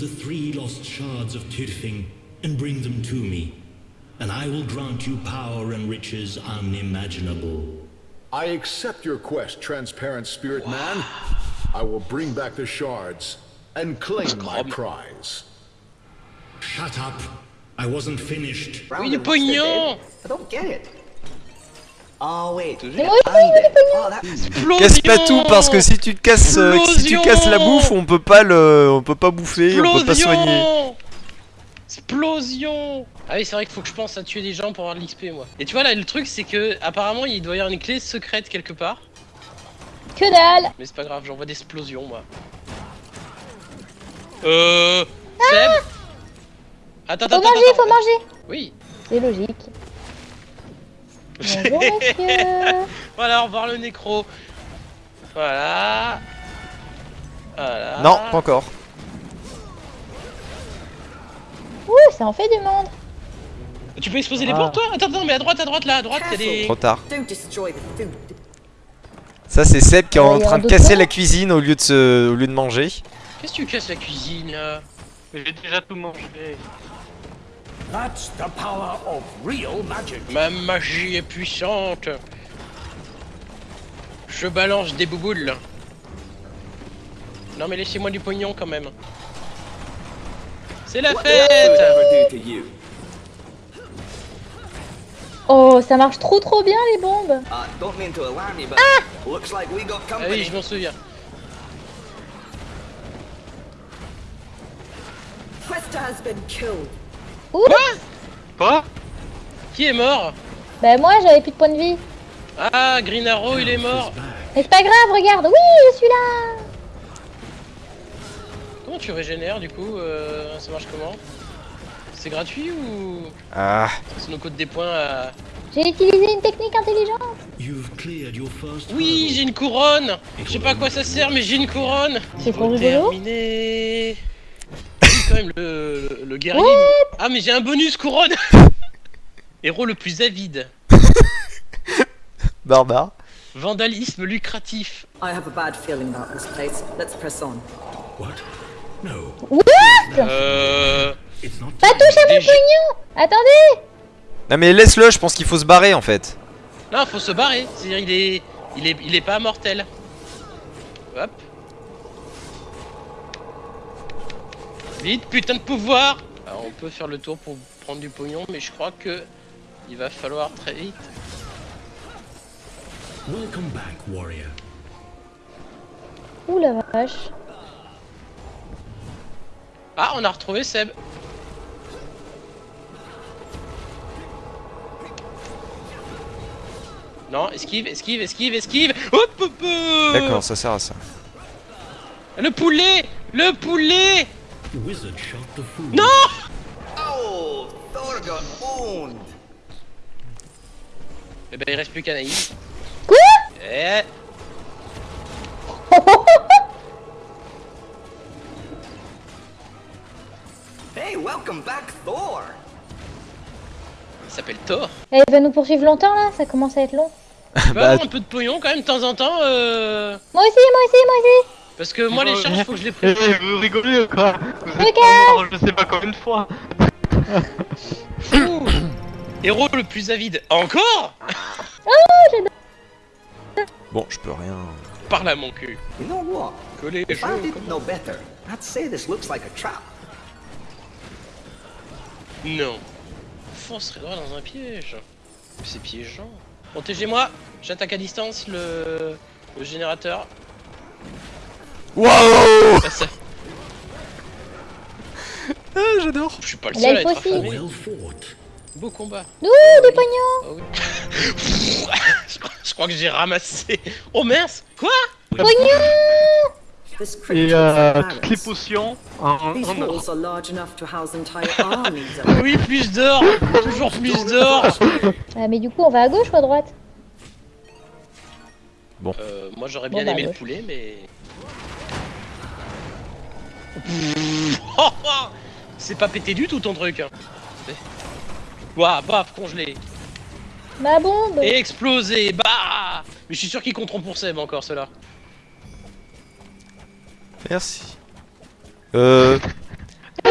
the three lost shards of Tirfing and bring them to me, and I will grant you power and riches unimaginable. I accept your quest, transparent spirit man. I will bring back the shards and claim my prize. Shut up! I wasn't finished. Round Oui, du and what's the pognon bid? I don't get it. Oh wait. Oh, that... Casse pas tout parce que si tu te casses, euh, si tu casses la bouffe, on peut pas le, on peut pas bouffer, on peut pas soigner. Explosion Ah oui, c'est vrai qu'il faut que je pense à tuer des gens pour avoir de l'XP, moi. Et tu vois, là, le truc, c'est que, apparemment, il doit y avoir une clé secrète quelque part. Que dalle Mais c'est pas grave, j'envoie des explosions, moi. Euh... Seb Attends, attends, Faut attends, manger, attends. faut manger Oui. C'est logique. Voilà, au revoir le nécro. Voilà. Voilà. Ah. Non, pas encore. Ouh, ça en fait du monde Tu peux exploser les Ah. portes, toi? Attends, attends, mais à droite, à droite, là, à droite, il y a des... Trop tard. Ça c'est Seb qui est Ouais, en train de casser la cuisine au lieu de se, au lieu de manger. Qu'est-ce que tu casses la cuisine, là? J'ai déjà tout mangé. That's the power of real magic. Ma magie est puissante. Je balance des bouboules. Non mais laissez-moi du pognon quand même. C'est la fête Oh, ça marche trop trop bien les bombes don't mean to alarm you, but looks like we got Ah oui, company. je m'en souviens. Questa has been killed. Ouh Quoi Qui est mort Bah moi j'avais plus de points de vie. Ah, Green Arrow, il est mort. Mais c'est pas grave, regarde, oui, je suis là. Comment tu régénères du coup euh, Ça marche comment C'est gratuit ou Ah, c'est nos codes des points à... J'ai utilisé une technique intelligente. Oui, j'ai une couronne. Je sais pas à quoi ça sert, mais j'ai une couronne. C'est trop rigolo. terminé quand même, le, le, le guerrier... Ah, mais j'ai un bonus couronne Héros le plus avide. barbare. Vandalisme lucratif. I have a bad feeling about this place. Let's press on. What? No, Euh... it's not. Pas touche à mon pognon Attendez Non mais laisse-le, je pense qu'il faut se barrer en fait. Non, faut se barrer. C'est-à-dire, il est... Il est... Il est pas mortel. Hop. Vite, putain de pouvoir Alors, on peut faire le tour pour prendre du pognon, mais je crois que... Il va falloir très vite. Welcome back, warrior. Ouh la vache. Ah, on a retrouvé Seb. Non, esquive, esquive, esquive, esquive Hop, hop, hop D'accord, ça sert à ça. Le poulet Le poulet wizard shot the food. Non Oh, Thor got owned. Eh ben, il reste plus qu'Anaïs. Quoi? Eh Hey, welcome back, Thor. Il s'appelle Thor. Elle va nous poursuivre longtemps là, ça commence à être long. Bah, un peu de pognon quand même de temps en temps euh... Moi aussi, moi aussi, moi aussi Parce que moi les charges faut que je les Eh, prenne. vous rigolez ou quoi Vous êtes mort, je sais pas combien de fois. Ouh. Héros le plus avide. Encore Bon, je peux rien. Par là mon cul. You know what? Que les If I didn't know better, I'd say this looks like a trap. Non. Foncerait droit dans un piège. C'est piégeant. Protégez-moi. J'attaque à distance le, le générateur. Wow ça- Ah, j'adore. Je suis pas le seul à être affamé. Beau combat. Ouh, des pognons Ah oui. je, crois, je crois que j'ai ramassé. Oh mince. Quoi? This Et euh, toutes les potions en, Oui, plus d'or. Toujours plus d'or. Ah, mais du coup, on va à gauche ou à droite? Euh, Moi j'aurais Bon, bien bah, aimé le poulet, mais. Oh, oh C'est pas pété du tout ton truc hein. Ouah, baf, congelé. Ma bombe Et explosé, bah Mais je suis sûr qu'ils compteront pour Seb encore ceux-là. Merci. Euh.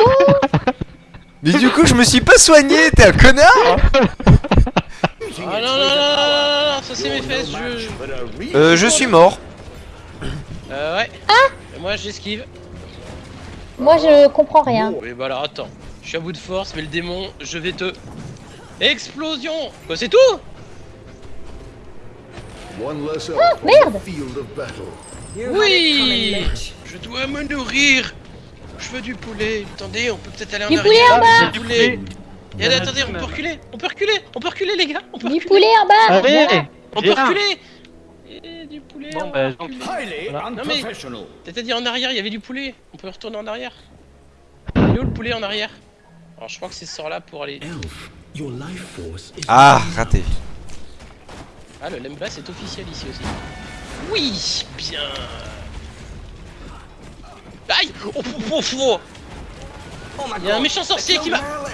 Mais du coup, je me suis pas soigné, t'es un connard Ah non, non, non, non, ça c'est mes fesses, je... Euh, je suis mort. Euh, ouais. Et moi j'esquive. Moi, je comprends rien. Oui, bah alors attends. Je suis à bout de force, mais le démon, je vais te... Explosion! Quoi, c'est tout! On merde. Oui. Je dois me nourrir. Je veux du poulet. Attendez, on peut peut-être aller en Du arrière. poulet en bas. Du poulet. Et attendez, on peut reculer. On peut reculer. On peut reculer, les gars. On peut Du reculer. poulet en bas. On peut reculer Et du poulet Bon, bah, donc-. Highly Non, mais-. C'est-à-dire en arrière, il y avait du poulet On peut retourner en arrière Il est où le poulet en arrière? Alors je crois que c'est ce sort là pour aller... Ah, raté. Ah, le Lemba c'est officiel ici aussi. Oui Bien Aïe Oh, oh, oh, oh. Oh my Il y a un méchant sorcier qui va... Merlin.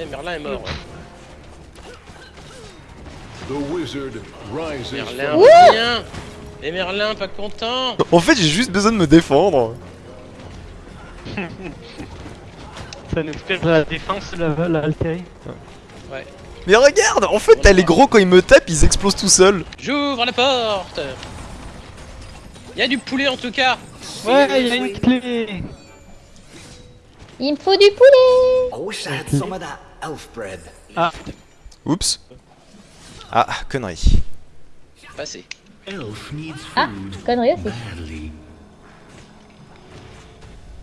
Eh, Merlin est mort. ouais. The wizard rises Merlin revient Et Merlin pas content En fait, j'ai juste besoin de me défendre. Ça nous fait la défense, la, la Altérie. Mais regarde, en fait, t'as les gros quand ils me tapent, ils explosent tout seuls. J'ouvre la porte Il y a du poulet en tout cas Ouais, il y a une clé Il me faut du poulet bread. Oups. Ah, connerie. Passé. elf needs Ah, food connerie aussi. badly.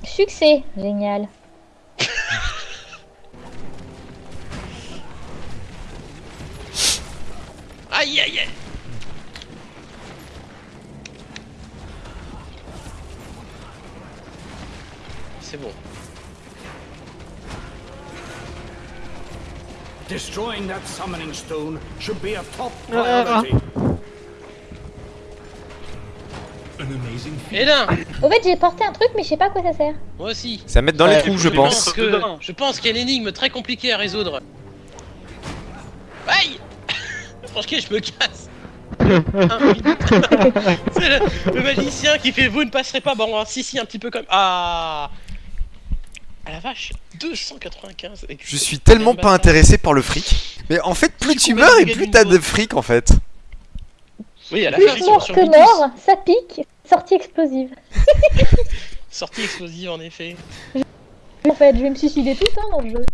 Succès Génial. Aïe aïe aïe C'est bon. Destroying that summoning stone should be a top Ah. priority. An amazing Et là Au fait, j'ai porté un truc, mais je sais pas à quoi ça sert. Moi aussi Ça mettre dans les trous, je pense. que, je pense qu'il y a une énigme très compliquée à résoudre. Aïe Franchement, je me casse. C'est le, le magicien qui fait vous ne passerez pas. Bon, si, si, un petit peu comme. Ah Ah la vache 295 Je suis tellement pas intéressé par le fric. Mais en fait, plus tu meurs et plus t'as de fric en fait. Oui, à la Plus fin, ils sont sur que mort, ça pique. Sortie explosive. Sortie explosive en effet. En fait, je vais me suicider tout le temps dans le jeu.